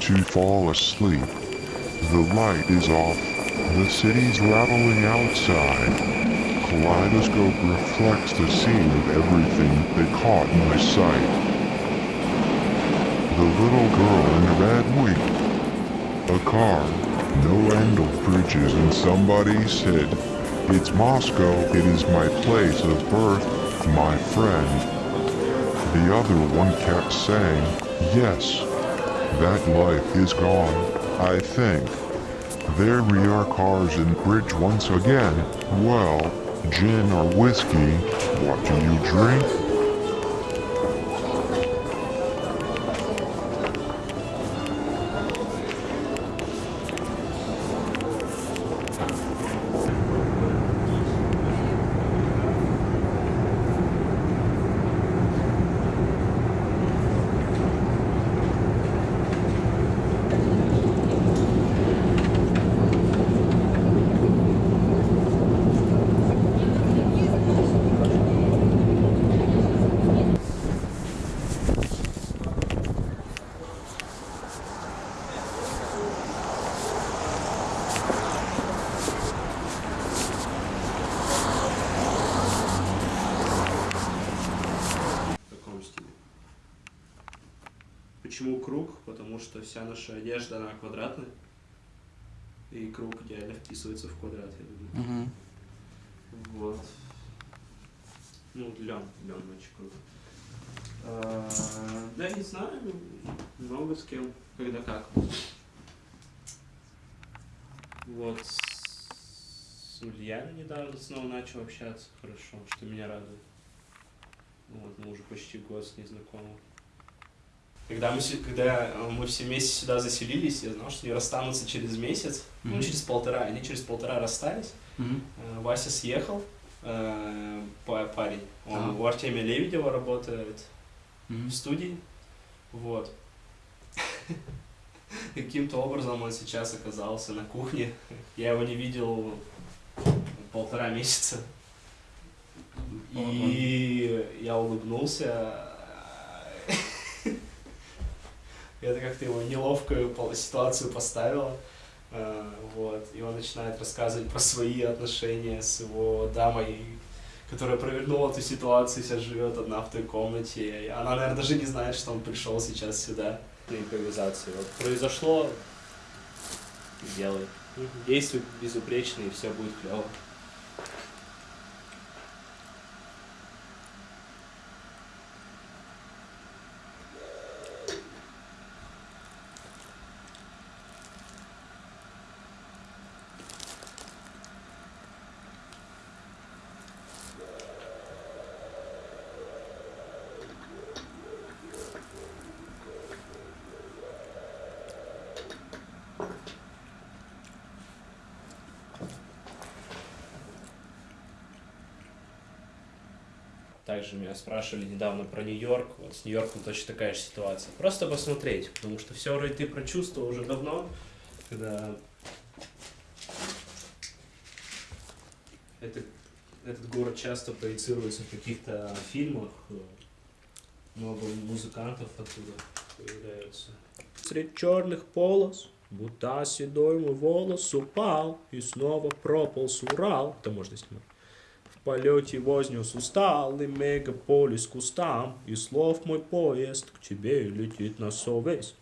to fall asleep. The light is off. The city's rattling outside. Kaleidoscope reflects the scene of everything that caught my sight. The little girl in red wig. A car. No end of bridges and somebody said, It's Moscow. It is my place of birth, my friend. The other one kept saying, Yes, that life is gone, I think. There we are cars and bridge once again. Well, gin or whiskey, what do you drink? Что вся наша одежда, она квадратная. И круг идеально вписывается в квадрат, я думаю. Угу. Вот. Ну, лен, лен очень круто. А, да, не знаю, много с кем, когда как. Вот. С Ульяной недавно снова начал общаться, хорошо, что меня радует. Вот, мы уже почти год с ней знакомы. Когда мы, когда э, мы все вместе сюда заселились, я знал, что они расстанутся через месяц, ну, Мгм. через полтора. Они через полтора расстались. Э, Вася съехал, э, па- парень. Он Ага. у Артемия Лебедева работает Угу. в студии. Вот. Каким-то образом он сейчас оказался на кухне. Я его не видел полтора месяца. И я улыбнулся. Это как-то его неловкую ситуацию поставило. Э, Вот. И он начинает рассказывать про свои отношения с его дамой, которая провернула эту ситуацию, сейчас живет одна в той комнате. И она, наверное, даже не знает, что он пришел сейчас сюда. На импровизации. Вот произошло, делай. Действуй безупречно, и все будет клево. Также меня спрашивали недавно про Нью-Йорк. Вот с Нью-Йорком точно такая же ситуация. Просто посмотреть, потому что все вроде ты прочувствовал уже давно, когда это, этот город часто проецируется в каких-то фильмах. Много музыкантов оттуда появляются. Средь черных полос, будто седой мой волос упал и снова прополз Урал. Это можно снимать. В полете вознес усталый мегаполис кустам, И слов мой поезд к тебе летит на совесть.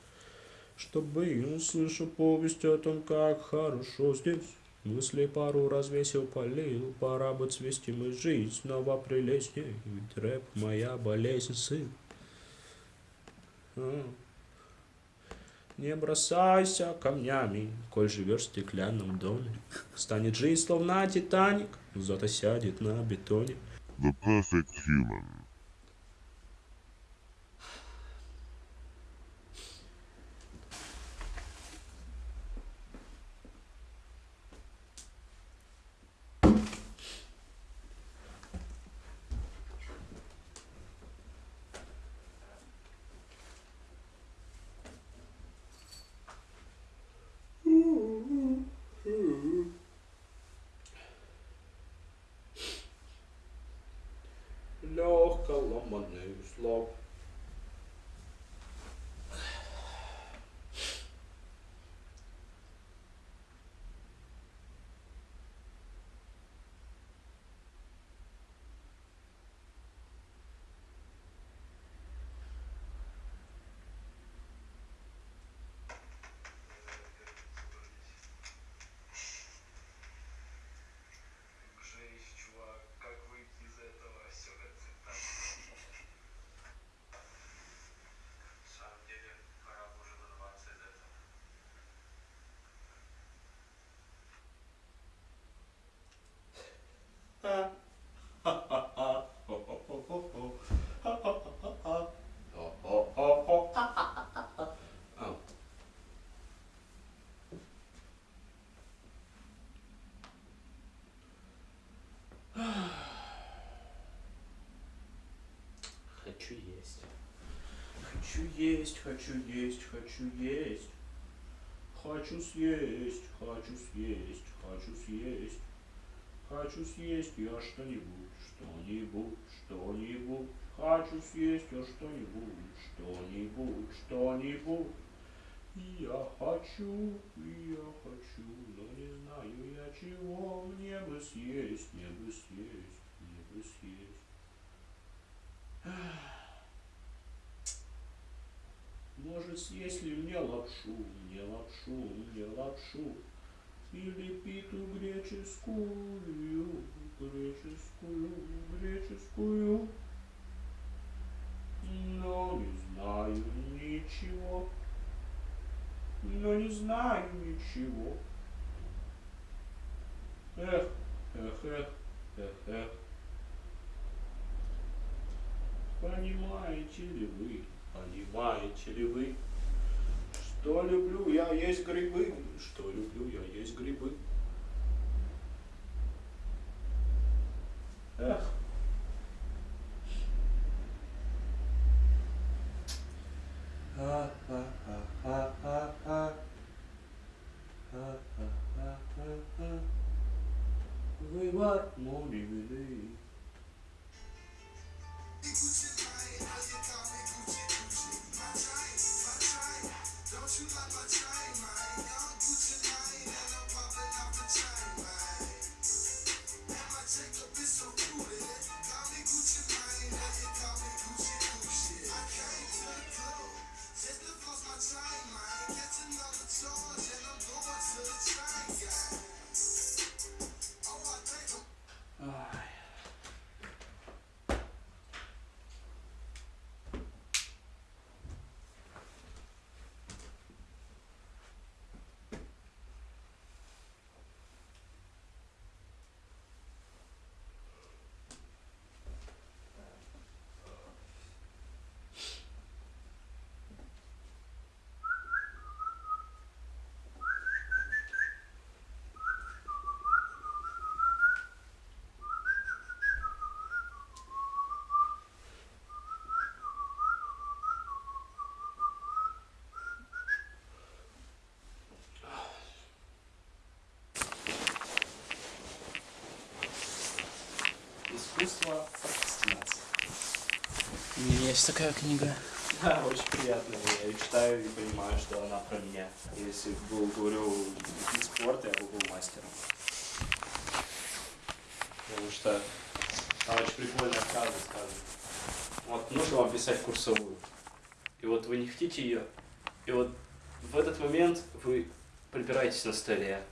Чтобы услышу повесть о том, как хорошо здесь. Мысли пару развесил, полил, пора бы цвести мы жизнь, снова прелестней, ведь рэп моя болезнь, сын. Не бросайся камнями, коль живешь в стеклянном доме. Станет жизнь словно Титаник, зато сядет на бетоне. The perfect human. Легко ломаный узлов. Хочу есть, хочу есть, хочу есть. Хочу съесть, хочу съесть, хочу съесть. Хочу съесть я что-нибудь, что-нибудь, что-нибудь. Хочу съесть я что-нибудь, что-нибудь, что-нибудь. Я хочу, я хочу, но не знаю я чего. Мне бы съесть, мне бы съесть, мне бы съесть. Может съесть ли мне лапшу, мне лапшу, мне лапшу. Или питу греческую, греческую, греческую. Но не знаю ничего. Но не знаю ничего. Эх, эх, эх, эх, эх. Понимаете ли вы, понимаете ли вы, что люблю я есть грибы, что люблю я есть грибы. Эх. Искусство прокрастинации. У меня есть такая книга. Да, очень приятно. Я её читаю и понимаю, что она про меня. Если был, говорю, вид спорта, я бы был мастером. Потому что там очень прикольная фраза сказана. Вот нужно вам писать курсовую. И вот вы не хотите ее. И вот в этот момент вы припираетесь на столе,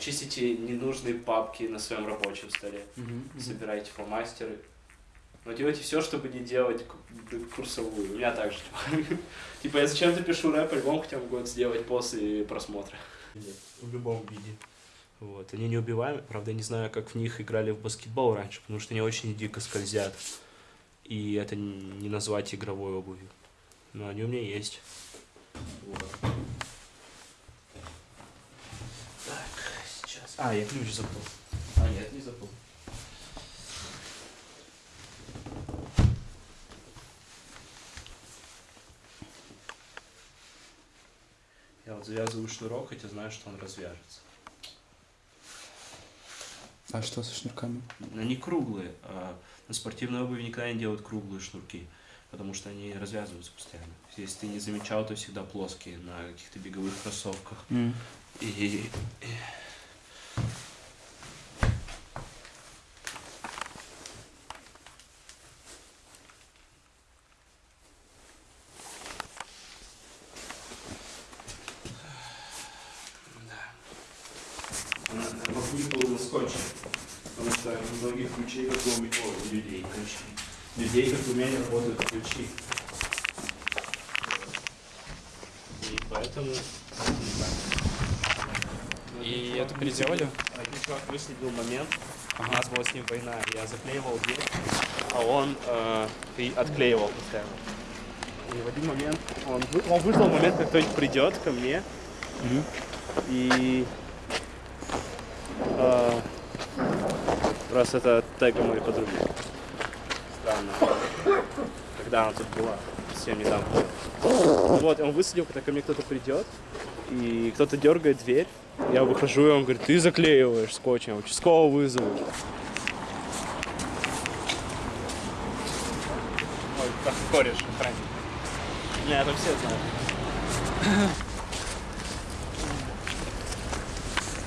чистите ненужные папки на своем рабочем столе, собираете фломастеры. Но делайте все, чтобы не делать ку- курсовую. У меня так же. Типа, типа я зачем-то пишу рэп-альбом, хотя могу это сделать после просмотра. В любом виде. Вот. Они неубиваемы. Правда, я не знаю, как в них играли в баскетбол раньше, потому что они очень дико скользят. И это не назвать игровой обувью. Но они у меня есть. Вот. Так, сейчас. А, я ключ забыл. А, нет, не забыл. Я вот завязываю шнурок, хотя знаю, что он развяжется. А что со шнурками? Они круглые. а на спортивной обуви никогда не делают круглые шнурки, потому что они развязываются постоянно. Если ты не замечал, то всегда плоские на каких-то беговых кроссовках. И, и- Да. Она вокруг был скотчем. Потому что у многих ключей, как у, ме- о, у людей, ключи. Людей, как у меня, не работают ключи. И поэтому... И это переделали? Чувак выследил момент, у нас была с ним война, я заклеивал дверь, а он э, и отклеивал постоянно. И в один момент он, вы- он выждал момент, как кто-нибудь придет ко мне, и э, раз это тега моей подруги. Странно. Когда она тут была. совсем недавно. Вот, он высадил, когда ко мне кто-то придет, и кто-то дергает дверь. Я выхожу, и он говорит, ты заклеиваешь скотчем, участкового вызову. Ой, как кореш, охранник. Не, это все знают.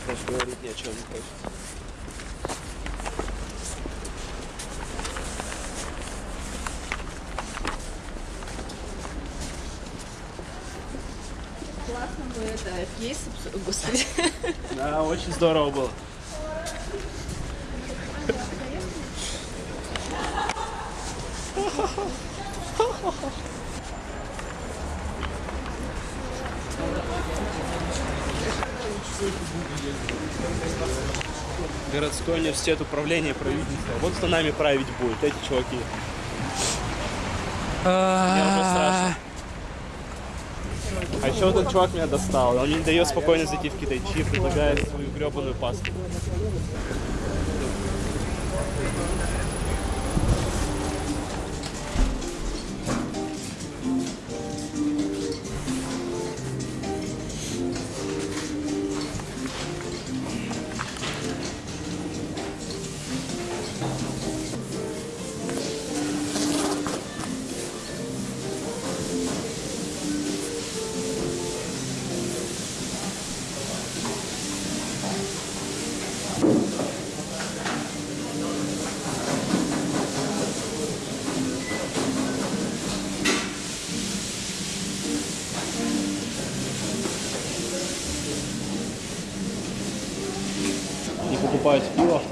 Больше говорить ни о чем не хочется. Кейс, обс- господи. Да, очень здорово было. Городской университет управления правительства. Вот кто нами править будет, эти чуваки. Мне уже страшно. А еще вот этот чувак меня достал. Он не дает спокойно зайти в китайчи, предлагает свою гребаную пасту.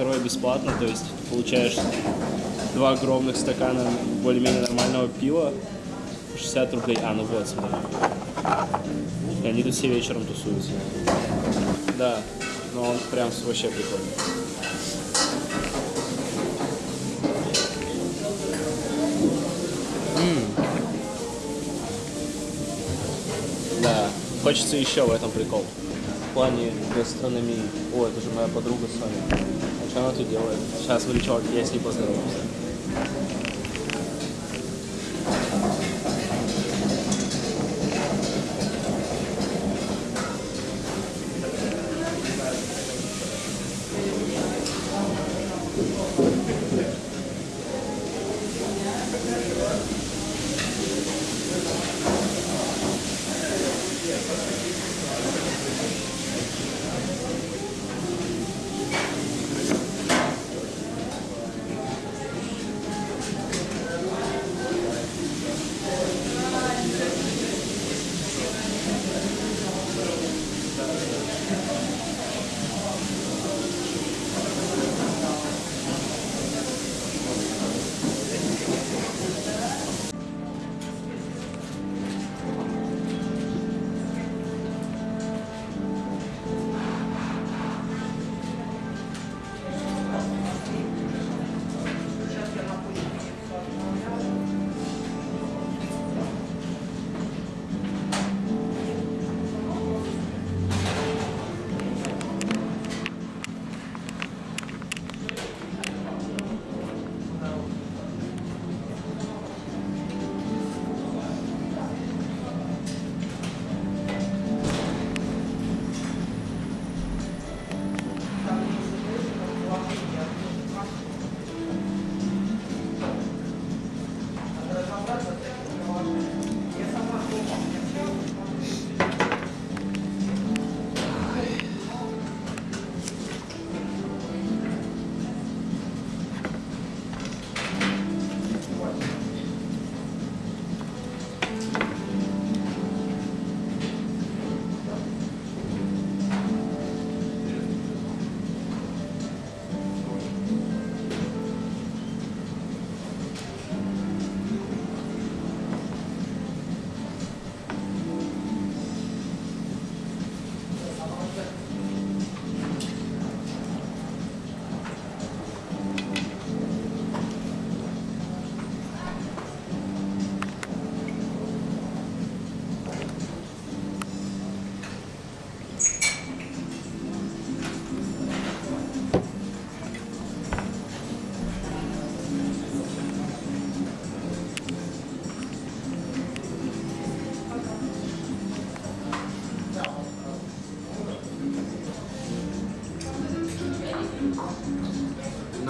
Второе бесплатно, то есть получаешь два огромных стакана более-менее нормального пива, 60 рублей. А, ну вот, смотри. И они тут все вечером тусуются. Да, но он прям вообще прикольный. Да, хочется еще в этом прикол. В плане гастрономии. О, это же моя подруга Соня. А что она тут делает? Сейчас, смотри, чувак, я с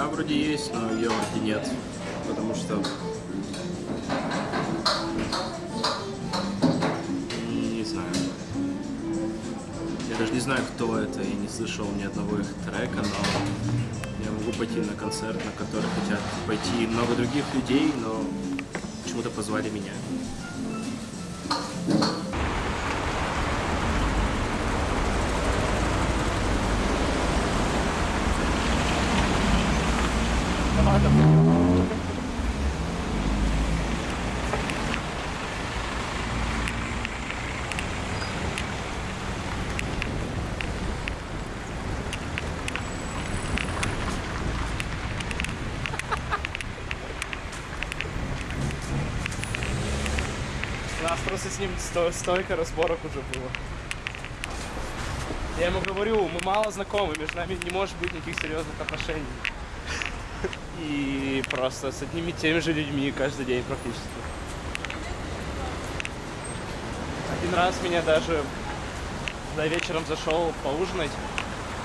поздоровался. вроде есть, но ее вроде нет. Потому что... Не знаю. Я даже не знаю, кто это, я не слышал ни одного их трека, но я могу пойти на концерт, на который хотят пойти много других людей, но почему-то позвали меня. Нас просто с ним сто- столько разборок уже было. Я ему говорю, мы мало знакомы, между нами не может быть никаких серьезных отношений. И просто с одними и теми же людьми каждый день практически. Один раз меня даже, когда я вечером зашел поужинать,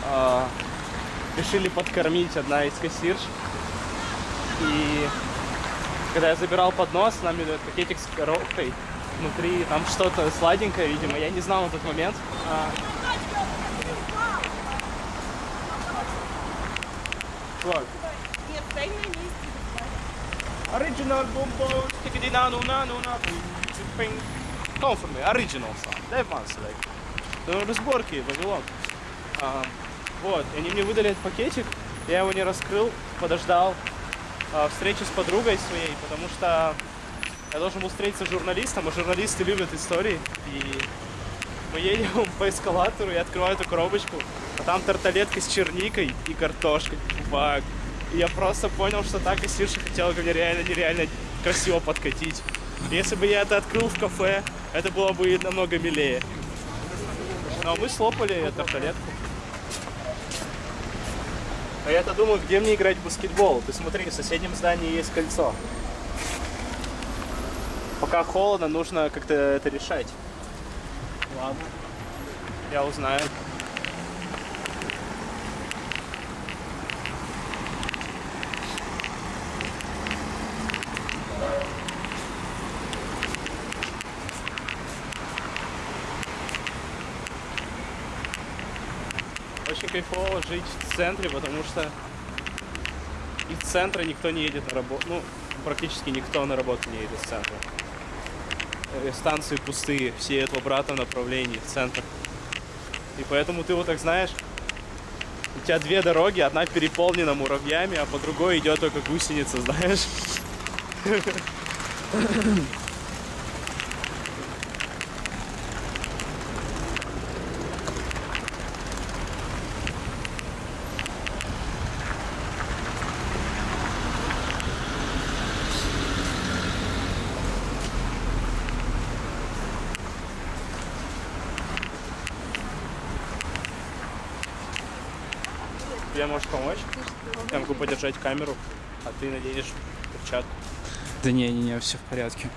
а, решили подкормить одна из кассирш. И когда я забирал поднос, нам идет пакетик с коробкой. Внутри там что-то сладенькое, видимо. Я не знал на тот момент. А? Нет, стой на месте. Original boom boom, tickety na no na no na ping. Come for me, original song. Дай one select. Ну, разборки, Вавилон. А, вот, они мне выдали этот пакетик, я его не раскрыл, подождал а, встречи с подругой своей, потому что я должен был встретиться с журналистом, а журналисты любят истории. И мы едем по эскалатору, я открываю эту коробочку, а там тарталетка с черникой и картошкой. Фак. И я просто понял, что так кассирша хотела ко мне реально нереально красиво подкатить. Если бы я это открыл в кафе, это было бы намного милее. Но мы слопали тарталетку. А я-то думаю, где мне играть в баскетбол? Ты смотри, в соседнем здании есть кольцо. Пока холодно, нужно как-то это решать. Ладно. Я узнаю. Очень кайфово жить в центре, потому что из центра никто не едет на работу. Ну, практически никто на работу не едет с центра. Э, Станции пустые, все едут в обратном направлении, в центр. И поэтому ты вот так знаешь, у тебя две дороги, одна переполнена муравьями, а по другой идет только гусеница, знаешь. Тебе можешь помочь? Я могу подержать камеру, а ты наденешь перчатку. Да не, не, не, все в порядке.